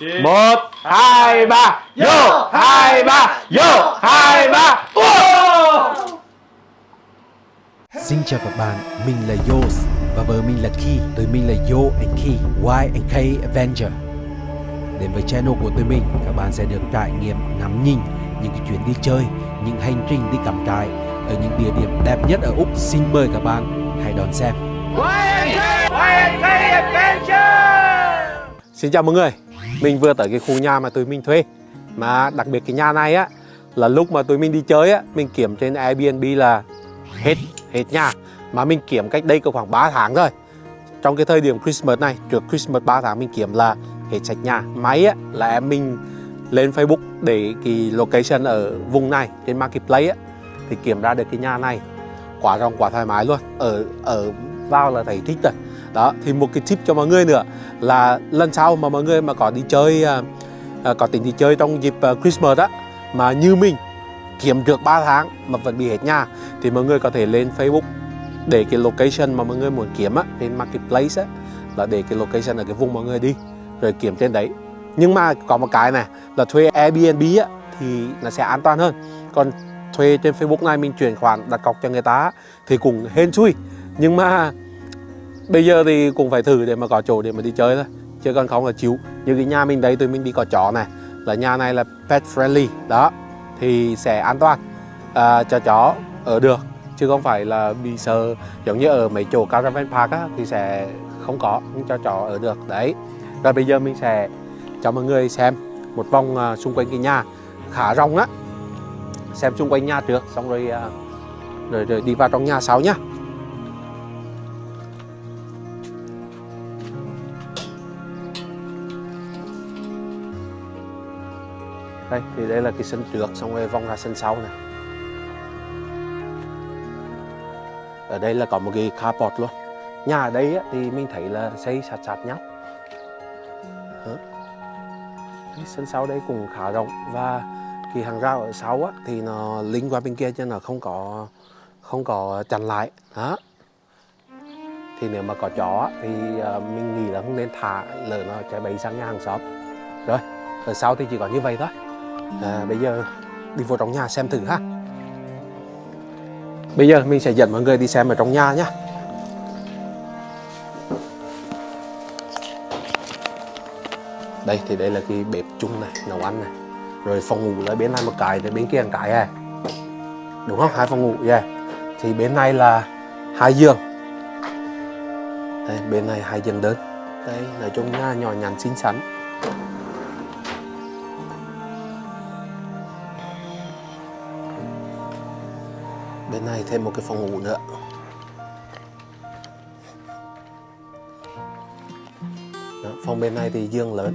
một hai ba. Vô. Hai ba. Vô. Hai ba. Xin chào các bạn, mình là Yos và vợ mình là Ki. Tụi mình là Yo and Ki, Y and K Avenger. Đến với channel của tụi mình, các bạn sẽ được trải nghiệm ngắm nhìn những cái chuyến đi chơi, những hành trình đi cắm trại ở những địa điểm đẹp nhất ở Úc. Xin mời các bạn hãy đón xem. Xin chào mọi người mình vừa tới cái khu nhà mà tụi mình thuê. Mà đặc biệt cái nhà này á, Là lúc mà tụi mình đi chơi á, Mình kiểm trên Airbnb là hết hết nhà. Mà mình kiểm cách đây có khoảng 3 tháng rồi Trong cái thời điểm Christmas này, Trước Christmas 3 tháng mình kiểm là hết sạch nhà. Máy á, là em mình lên Facebook để cái location ở vùng này, trên Marketplace á, Thì kiểm ra được cái nhà này. Quá rộng, quá thoải mái luôn. Ở ở vào là thấy thích rồi đó thì một cái tip cho mọi người nữa là lần sau mà mọi người mà có đi chơi à, à có tính đi chơi trong dịp à, Christmas á mà như mình kiếm được 3 tháng mà vẫn bị hết nhà thì mọi người có thể lên Facebook để cái location mà mọi người muốn kiếm á trên marketplace á là để cái location ở cái vùng mọi người đi rồi kiếm trên đấy. Nhưng mà có một cái này là thuê Airbnb á thì nó sẽ an toàn hơn. Còn thuê trên Facebook này mình chuyển khoản đặt cọc cho người ta thì cũng hên xui. Nhưng mà bây giờ thì cũng phải thử để mà có chỗ để mà đi chơi thôi chứ còn không là chịu. Như cái nhà mình đây tụi mình đi có chó này là nhà này là pet friendly đó thì sẽ an toàn à, cho chó ở được chứ không phải là bị sợ. Giống như ở mấy chỗ caravan park á, thì sẽ không có nhưng cho chó ở được đấy. Rồi bây giờ mình sẽ cho mọi người xem một vòng uh, xung quanh cái nhà khá rộng á. Xem xung quanh nhà trước xong rồi uh, rồi, rồi đi vào trong nhà sau nhá. Đây thì đây là cái sân trước xong rồi vòng ra sân sau này. Ở đây là có một cái carport luôn. Nhà ở đây á, thì mình thấy là xây sạt sạt nhau. Cái sân sau đây cũng khá rộng và cái hàng rào ở sau á, thì nó lính qua bên kia cho nó không có không có chặn lại. Đó thì nếu mà có chó thì ờ, mình nghĩ là không nên thả lỡ nó chạy bẫy sang nhà hàng xóm. Rồi ở sau thì chỉ có như vậy thôi à, bây giờ đi vào trong nhà xem thử ha. Bây giờ mình sẽ dẫn mọi người đi xem ở trong nhà nhé đây thì đây là cái bếp chung này nấu ăn này. Rồi phòng ngủ là bên này một cái thì bên kia một cái này đúng không? Hai phòng ngủ yeah. thì bên này là hai giường. Đây, bên này hai giường đơn. Đây nói chung nhà nhỏ nhắn xinh xắn. Bên này thêm một cái phòng ngủ nữa. Đó, phòng bên này thì giường lớn.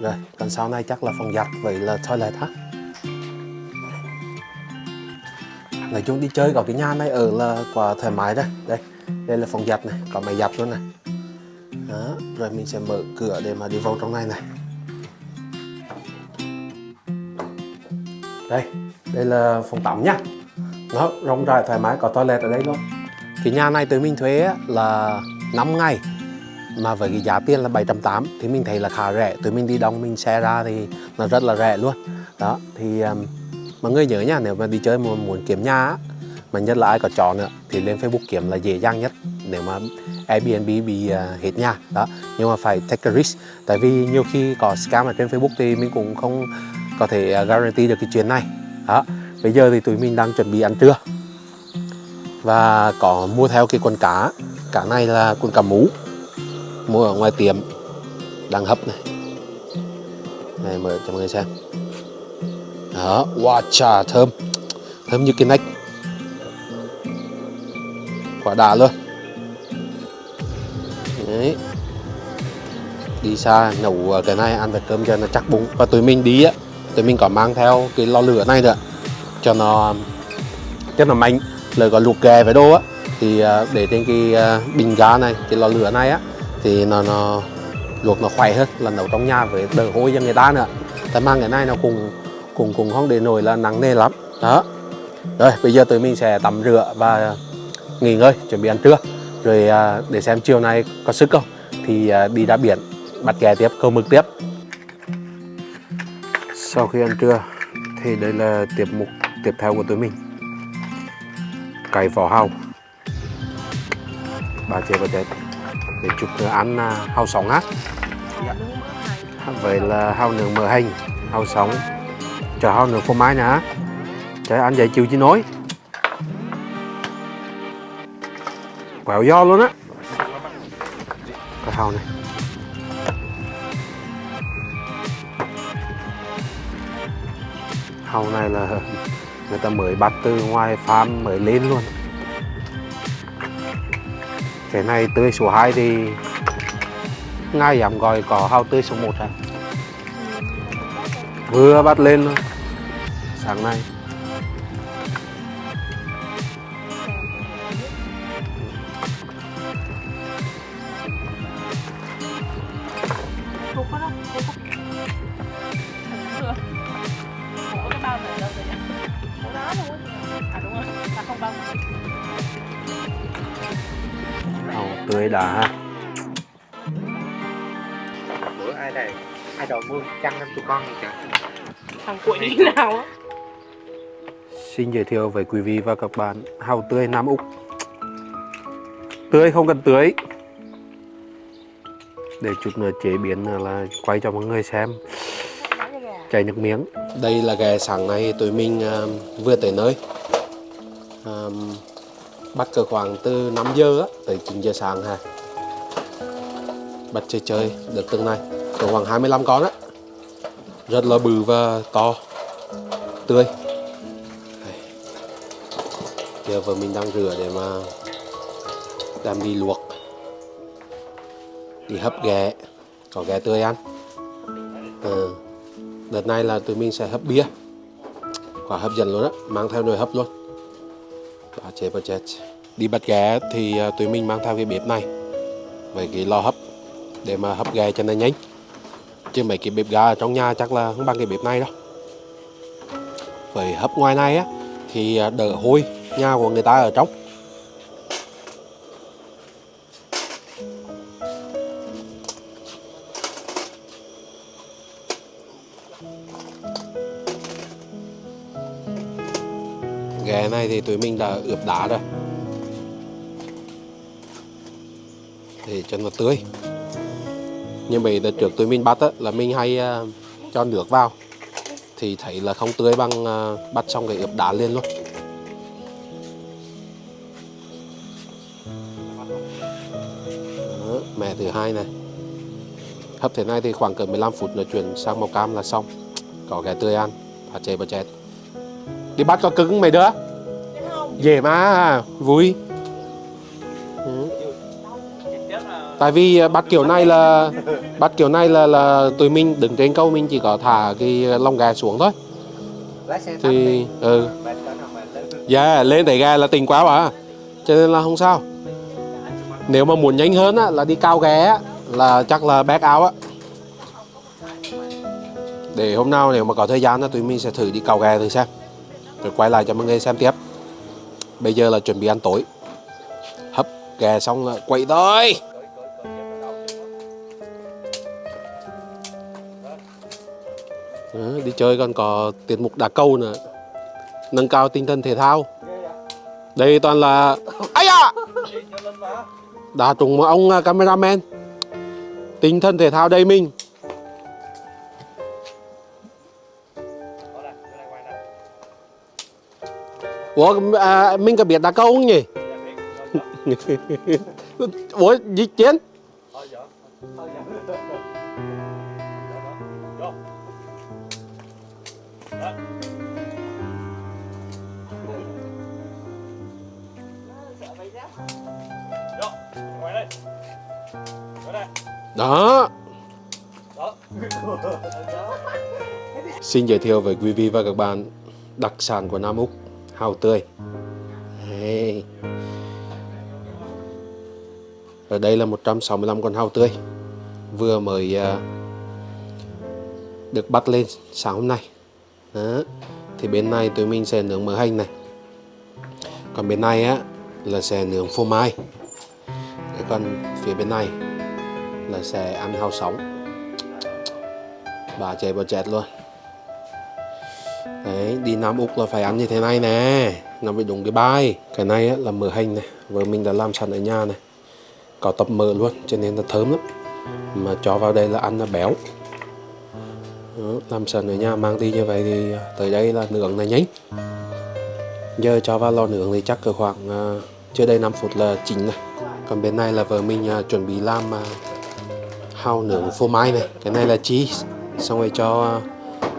Rồi còn sau này chắc là phòng giặt vậy là toilet ha. Nói chung đi chơi có cái nhà này ở là quá thoải mái đây đây đây là phòng giặt này có máy giặt luôn này. Đó rồi mình sẽ mở cửa để mà đi vào trong này này. Đây đây là phòng tắm nhá nó rộng rãi thoải mái có toilet ở đây luôn. Cái nhà này tụi mình thuê là 5 ngày. Mà với cái giá tiền là 780 thì mình thấy là khá rẻ. Tụi mình đi đông mình xe ra thì nó rất là rẻ luôn. Đó thì um, mọi người nhớ nha nếu mà đi chơi mà muốn kiếm nhà á, mà nhất là ai có chó nữa thì lên Facebook kiếm là dễ dàng nhất nếu mà Airbnb bị uh, hết nhà. Đó nhưng mà phải take a risk. Tại vì nhiều khi có scam ở trên Facebook thì mình cũng không có thể à, guarantee được cái chuyện này. Đó bây giờ thì tụi mình đang chuẩn bị ăn trưa. Và có mua theo cái con cá. Cá này là con cá mú. Mua ở ngoài tiệm. Đang hấp này. Này mở cho mọi người xem. Đó, wow trà thơm. Thơm như cái nách. Quả đà luôn. Đấy. Đi xa, nấu cái này, ăn với cơm cho nó chắc bụng. Và tụi mình đi á. Tụi mình có mang theo cái lò lửa này nữa cho nó cho nó mạnh lời có luộc ghè với đồ á. Thì à, để trên cái à, bình ga này, cái lò lửa này á, thì nó nó luộc nó khỏe hơn, là nấu trong nhà với đỡ hôi cho người ta nữa. Tại mang cái này nó cùng cùng cùng không để nổi là nắng nề lắm. Đó. Rồi, bây giờ tụi mình sẽ tắm rửa và nghỉ ngơi, chuẩn bị ăn trưa. Rồi à, để xem chiều nay có sức không, thì đi ra biển, bắt ghé tiếp, câu mực tiếp. Sau khi ăn trưa, thì đây là tiệm mục tiếp theo của tụi mình. Cày vỏ hàu. Bà chế và chết để chụp ăn à, hàu sống á. Vậy là hàu nướng mỡ hành hàu sống chờ hàu nướng phô mai nữa trời ăn vậy chịu chứ nói quẹo do luôn á. Cái hàu này. Hàu này là người ta mới bắt từ ngoài farm mới lên luôn. Cái này tươi số 2 thì ngay dám gọi có hao tươi số 1 à vừa bắt lên luôn. Sáng nay. Tươi đã ha bữa ai đây? Ai đòi mua chăn năm tụi con gì cả Thằng cuội như nào á. Xin giới thiệu với quý vị và các bạn hàu tươi Nam Úc. Tươi không cần tưới. Để chút nữa chế biến là quay cho mọi người xem. Chảy nước miếng. Đây là ghé sáng nay tụi mình uh, vừa tới nơi. Um, Bắt cỡ khoảng từ 5 giờ á, tới 9 giờ sáng ha. Bắt chơi chơi được từng này Cỡ khoảng 25 con á. Rất là bự và to. Tươi. Giờ vợ mình đang rửa để mà đem đi luộc. Đi hấp ghẹ. Có ghẹ tươi ăn. Ừ. đợt này là tụi mình sẽ hấp bia. Quả hấp dẫn luôn á mang theo nồi hấp luôn bà chế bà chết. Đi bắt gà thì à, tụi mình mang theo cái bếp này. Với cái lò hấp để mà hấp gà cho nó nhanh. Chứ mấy cái bếp ga ở trong nhà chắc là không bằng cái bếp này đâu. Với hấp ngoài này á, thì à, đỡ hôi. Nhà của người ta ở trong. Ướp đá rồi để cho nó tươi. Như vậy là trước tụi mình bắt á, là mình hay uh, cho nước vào. Thì thấy là không tươi bằng uh, bắt xong cái ướp đá lên luôn. Đó, mẹ thứ hai này. Hấp thế này thì khoảng cỡ 15 phút nữa chuyển sang màu cam là xong. Có gà tươi ăn và chè và chét đi bắt có cứng mày đứa dễ mà vui. Ừ. tại vì à, bắt kiểu này là bắt kiểu này là là tụi mình đứng trên câu mình chỉ có thả cái lông gà xuống thôi. Thì ừ nào mệt lên dạ lên đẩy gà là tình quá mà cho nên là không sao. Nếu mà muốn nhanh hơn á, là đi cao ghé á, là chắc là back out á. Để hôm nào nếu mà có thời gian á, tụi mình sẽ thử đi cao ghé thử xem. Rồi quay lại cho mọi người xem tiếp bây giờ là chuẩn bị ăn tối. Hấp gà xong là quậy thôi. Ờ, đi chơi còn có tiết mục đá cầu nữa. Nâng cao tinh thần thể thao. Đây toàn là ấy à đã trùng ông cameraman. Tinh thần thể thao đây mình. Ủa à, mình có biết đá câu không nhỉ? Ủa gì chiến? Đó. Xin giới thiệu với quý vị và các bạn đặc sản của Nam Úc hàu tươi. Ở đây là 165 con hàu tươi. Vừa mới à, được bắt lên sáng hôm nay. Đó. thì bên này tụi mình sẽ nướng mỡ hành này. Còn bên này á, là sẽ nướng phô mai. Cái còn phía bên này là sẽ ăn hàu sống. Bà chạy bà chẹt luôn đấy đi Nam Úc là phải ăn như thế này nè. Nó bị đúng cái bài. Cái này á, là mỡ hành này. Vợ mình đã làm sẵn ở nhà này. Có tập mỡ luôn cho nên là thơm lắm. Mà cho vào đây là ăn là béo. Đó, làm sẵn ở nhà mang đi như vậy thì à, tới đây là nướng này nhanh. Giờ cho vào lò nướng thì chắc cỡ khoảng uh, chưa đầy 5 phút là chín này còn bên này là vợ mình uh, chuẩn bị làm uh, hao nướng phô mai này. Cái này là cheese. Xong rồi cho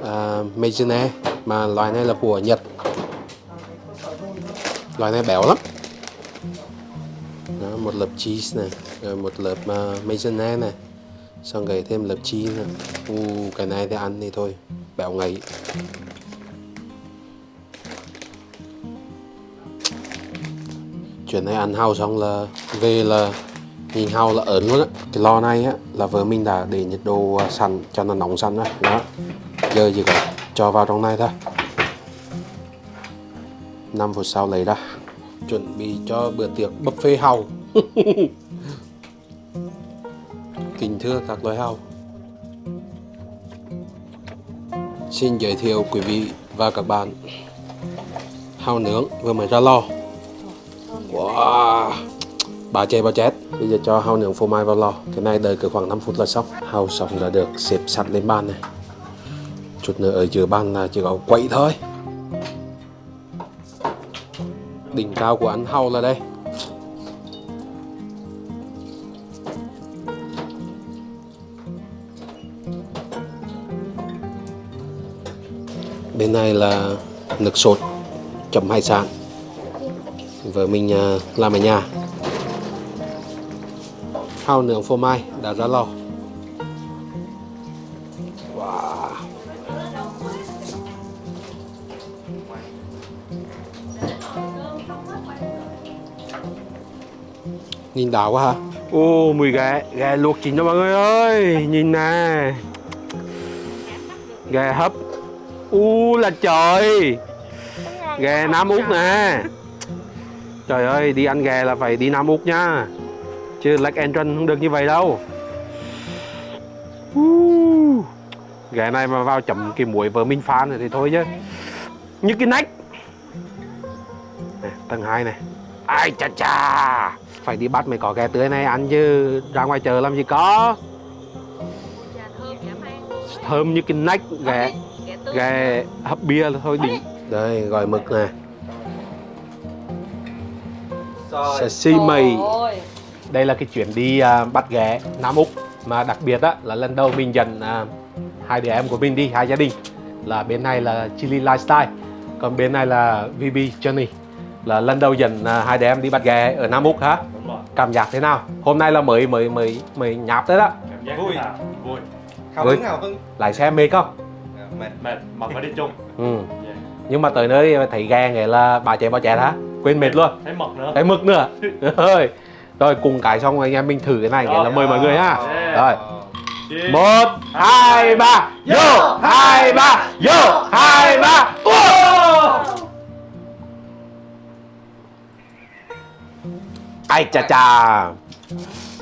uh, mayonnaise mà loại này là của Nhật. Loại này béo lắm. Đó, một lớp cheese này rồi một lớp à, uh, mayonnaise này xong rồi thêm lớp cheese này. U cái này thì ăn thì thôi béo ngấy. Chuyện này ăn hao xong là về là nhìn hao là ớn luôn á. Cái lò này á là vợ mình đã để nhiệt độ à, sẵn cho nó nóng sẵn á. Đó giờ gì cả cho vào trong này thôi. 5 phút sau lấy ra, chuẩn bị cho bữa tiệc buffet hàu kính thưa các loài hàu xin giới thiệu quý vị và các bạn hàu nướng vừa mới ra lò. Wow! Bà chê, bà chết. Bây giờ cho hàu nướng phô mai vào lò. Cái này đợi cứ khoảng 5 phút là xong. Hàu xong là được xếp sẵn lên bàn này chút nữa ở giữa bàn là chỉ có quậy thôi. Đỉnh cao của ăn hàu là đây. Bên này là nước sốt, chấm hải sản. Vợ mình à, làm ở nhà. Hao nướng phô mai, đã ra lò. Nhìn đảo quá ha. Ô mùi gà gà luộc chín đó mọi người ơi. Nhìn nè. Gà hấp. U là trời. Gà Nam Úc nè. Trời ơi, đi ăn gà là phải đi Nam Úc nha Chứ Lake Entrance không được như vậy đâu. Uh, Gà này mà vào chấm cái muối vợ minh pha này thì thôi chứ. Như cái nách. Nè, Tầng 2 này. Ai chà chà. Phải đi bắt mới có gà tươi này ăn chứ. Ra ngoài chợ làm gì có. Thơm như cái nách gà Gà tươi. Gà hấp bia là thôi đỉnh. Đây, gọi mực nè Sashimi. Đây là cái chuyến đi à, bắt ghé Nam Úc. Mà đặc biệt á là lần đầu mình dẫn à, hai đứa em của mình đi hai gia đình. Là bên này là Chili Lifestyle còn bên này là VB Journey. Là lần đầu dẫn à, hai đứa em đi bắt ghé ở Nam Úc hả. Cảm giác thế nào? Hôm nay là mới mới mới mới nháp tới đó. Cảm giác Vui. Vui. hào Với- hứng hào hứng. Lái xe mệt không? Dạ, mệt. Mệt mà phải đi chung. ừ. Yeah. nhưng mà tới nơi thấy ghe nghĩa là bà chạy bà chạy hả? Quên mệt luôn. Thấy mật nữa. thấy mực nữa. Ơi rồi cùng cái xong anh em mình thử cái này nghĩa là mời mọi người ha. Yeah. rồi. Một hai ba. Vô. Hai ba. Vô. Hai ba ai chà chà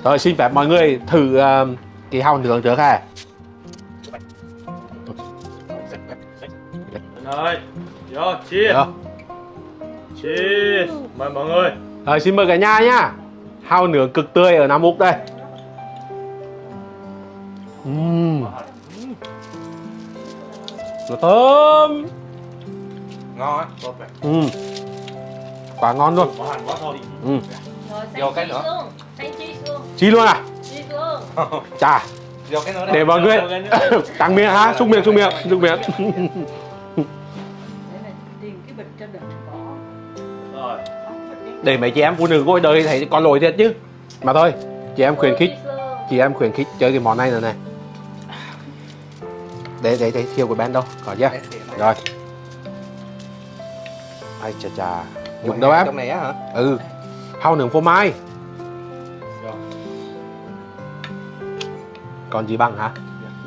rồi xin phép mọi người thử uh, cái hàu nướng trước ha ơi. Vô. Được. Cheers. Mời mọi người. rồi xin mời cả nhà nhá hàu nướng cực tươi ở Nam Úc đây Uhm, nó thơm ngon á Uhm, quá ngon luôn Có hành quá thôi. Uhm. Rồi Vô cái nữa. luôn Xanh cheese luôn Chi luôn à? Cheese luôn chà. Vô cái nữa để mọi người căng miệng ha xúc miệng xúc miệng xúc miệng. Để Rồi. mấy chị em phụ nữ ngồi đời thấy có lỗi thiệt chứ. Mà thôi chị em khuyến khích chị em khuyến khích chơi cái món này nữa này. Để để để thiêu của Ben đâu? Có chưa? Rồi. Ai chà chà. Dùng đâu em? trong này á hả? Ừ hao nướng phô mai. Rồi. còn gì bằng hả?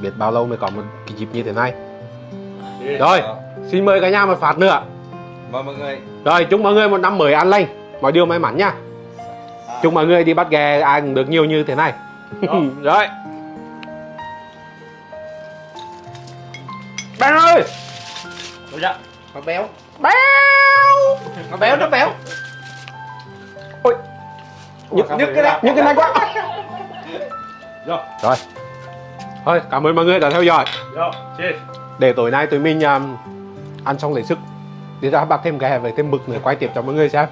Biết bao lâu mới có một cái dịp như thế này? Cheers. rồi xin mời cả nhà một phát nữa. Mời mọi người. Rồi chúc mọi người một năm mới an lành. Mọi điều may mắn nha. Chúc mọi người đi bắt ghè ai cũng được nhiều như thế này. Đó. rồi. Trang ơi! Dạ. Nó béo. Béo! Nó béo, nó béo Nhức, nhức cái này, nhức cái này quá. Rồi. Thôi cảm ơn mọi người đã theo dõi. Cheers. Để tối nay tụi mình um, ăn xong lấy sức Đi ra bắt thêm ghè với thêm mực nữa quay tiếp cho mọi người xem.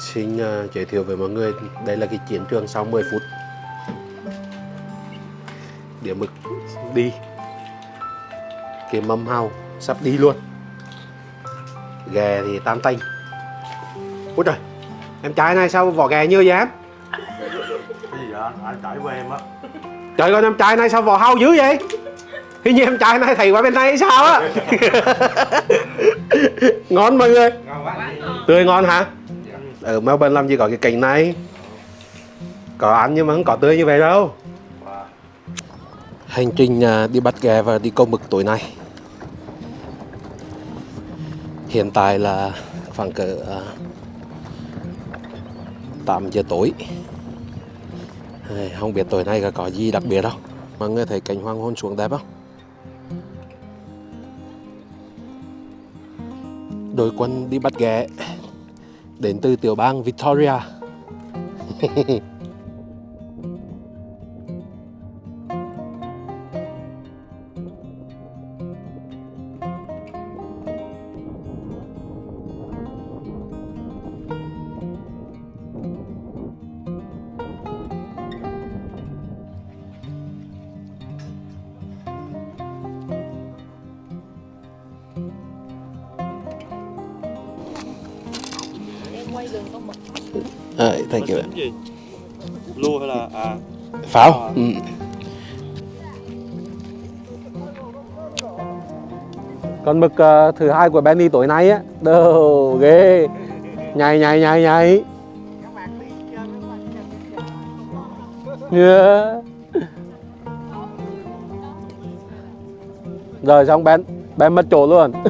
Xin uh, giới thiệu với mọi người Đây là cái chiến trường sau 10 phút. Đĩa mực đi. Cái mâm hao sắp đi luôn. Ghè thì tan tanh Ôi trời Em trai này sao vỏ ghè như vậy? Em Cái gì vậy? Anh? Cãi với em á? Trời ơi em trai này sao vỏ hao dữ vậy? Hình như em trai này thầy qua bên này hay sao á? Ngon mọi người. Ngon quá. Tươi ngon hả? Ở Melbourne làm gì có cái cảnh này? Có ăn nhưng mà không có tươi như vậy đâu. Hành trình à, đi bắt ghẹ và đi câu mực tối nay. Hiện tại là khoảng cỡ à, 8 giờ tối. Không biết tối nay có, có gì đặc biệt đâu Mọi người thấy cảnh hoàng hôn xuống đẹp không? Đội quân đi bắt ghẹ Đến từ tiểu bang Victoria. à, kiểu gì? Lua hay là à. Pháo. Ừ. Con mực ờ, thứ hai của Benny tối nay á. Đồ ghê. Nhảy nhảy nhảy nhảy. Yeah. Rồi xong Ben Ben mất chỗ luôn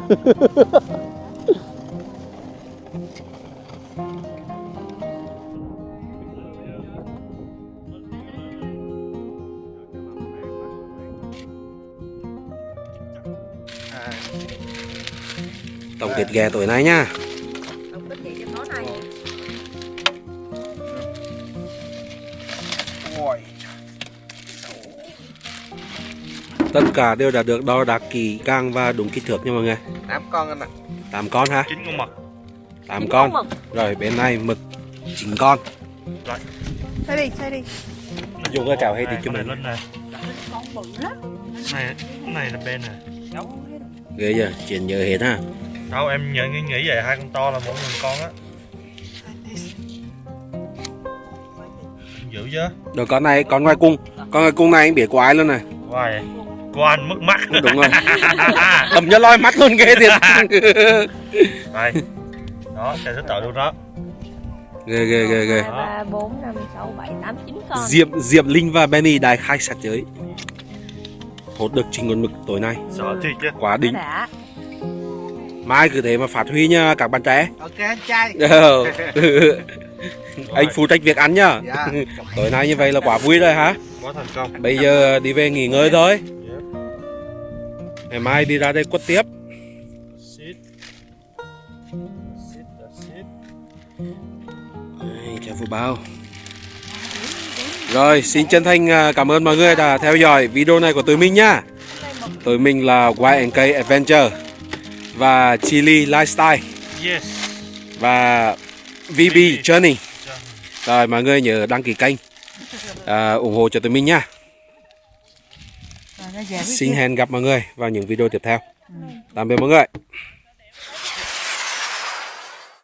Tổng kết ghé tối nay nha. Không biết gì cho nó này. Tất cả đều đã được đo đạc kỹ càng và đúng kích thước nha mọi người. Tám con anh ạ. 8 con ha Chín con mực. 8 Chín con. con mực. Rồi bên này mực 9 con. Xe đi, xe đi. Dùng cái cào hay thì Này, cho này mình. lên này Con bự lắm. Này, cái này là bên này Ghê giờ, chuyện nhớ hết ha. Đâu em nhận nghĩ, nghĩ vậy hai con to là mỗi người con á. Dữ chứ Rồi con này, con ngoài cung. Con ngoài cung này anh biết của ai luôn này? Vậy Của anh mất mắt. Đúng rồi. Cầm cho loi mắt luôn ghê thiệt. Đây. Đó, chạy thích tội luôn đó. Ghê ghê ghê ghê. 2, 3, 4, 5, 6, 7, 8, 9 con. Diệp, Diệp Linh và Benny đại khai sát giới Hốt được trình con mực tối nay. Sợ thiệt chứ. Quá đỉnh. Mai cứ thế mà phát huy nha các bạn trẻ. Ok anh trai. Ờ. Anh phụ trách việc ăn nhá. Dạ. Tối nay như vậy là quá vui rồi hả? Quá thành công. Bây giờ đi về nghỉ ngơi thôi. Ngày mai đi ra đây quất tiếp. Chào phụ bao Rồi xin chân thành à, cảm ơn mọi người đã theo dõi video này của tụi mình nhá. Tụi mình là Y&K Adventure Và Chili Lifestyle. Yes. Và VB Journey. Rồi mọi người nhớ đăng ký kênh à, ủng hộ cho tụi mình nha Xin hẹn gặp mọi người vào những video tiếp theo. Tạm biệt mọi người